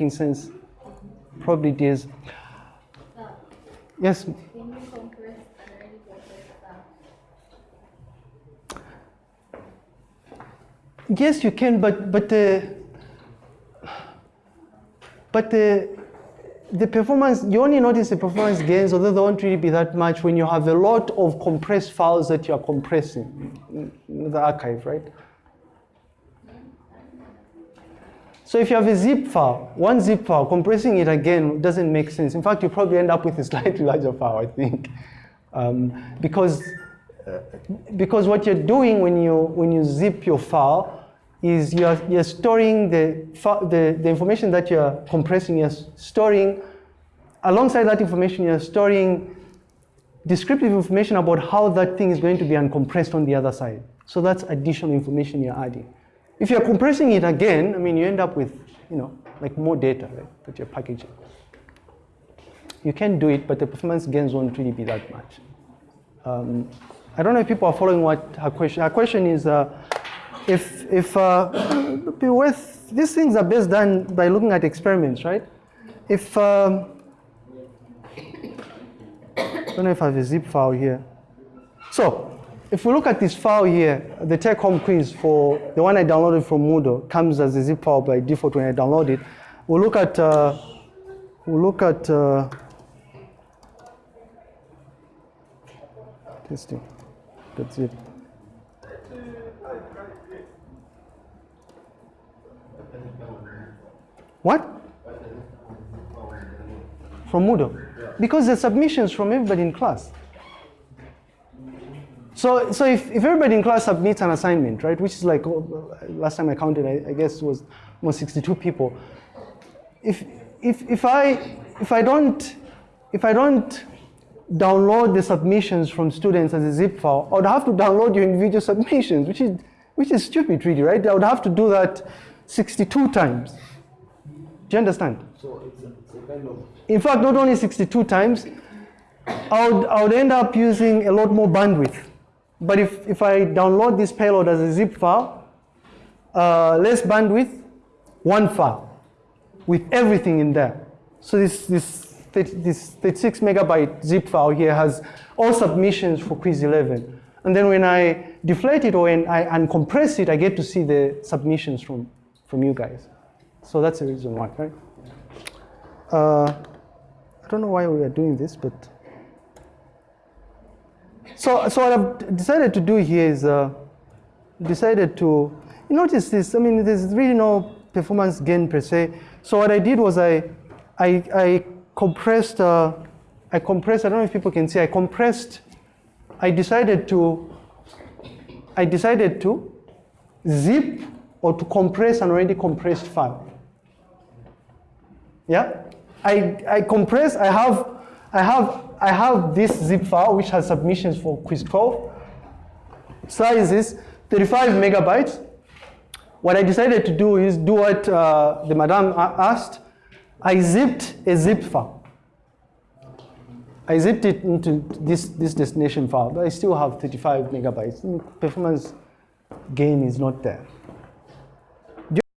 making sense? Probably it is. Yes. Yes, you can, but but the but the the performance you only notice the performance gains, although they won't really be that much when you have a lot of compressed files that you are compressing in the archive, right? So if you have a zip file, one zip file, compressing it again doesn't make sense. In fact, you probably end up with a slightly larger file, I think, um, because uh, because what you're doing when you when you zip your file is you're, you're storing the, the, the information that you're compressing, you're storing, alongside that information, you're storing descriptive information about how that thing is going to be uncompressed on the other side. So that's additional information you're adding. If you're compressing it again, I mean, you end up with, you know, like more data right, that you're packaging. You can do it, but the performance gains won't really be that much. Um, I don't know if people are following what her question. Her question is, uh, if, if uh, with, these things are best done by looking at experiments, right? If, um, I don't know if I have a zip file here. So, if we look at this file here, the take-home quiz for the one I downloaded from Moodle comes as a zip file by default when I download it. We'll look at, uh, we'll look at uh, testing. That's it. What? From Moodle. Because the submissions from everybody in class. So, so if, if everybody in class submits an assignment, right, which is like, oh, last time I counted, I, I guess it was almost 62 people. If, if, if, I, if, I don't, if I don't download the submissions from students as a zip file, I would have to download your individual submissions, which is, which is stupid really, right? I would have to do that 62 times. Do you understand? So it's a, it's a kind of In fact, not only 62 times, I would, I would end up using a lot more bandwidth. But if, if I download this payload as a zip file, uh, less bandwidth, one file with everything in there. So this, this, this 36 megabyte zip file here has all submissions for quiz 11. And then when I deflate it or when I uncompress it, I get to see the submissions from, from you guys. So that's the reason why, right? Uh, I don't know why we are doing this, but so so what I've decided to do here is uh, decided to notice this. I mean, there's really no performance gain per se. So what I did was I I, I compressed uh, I compressed. I don't know if people can see. I compressed. I decided to I decided to zip or to compress an already compressed file. Yeah, I, I compress, I have, I have, I have this zip file which has submissions for quiz 12. Size is 35 megabytes. What I decided to do is do what uh, the madam asked. I zipped a zip file. I zipped it into this, this destination file, but I still have 35 megabytes. Performance gain is not there.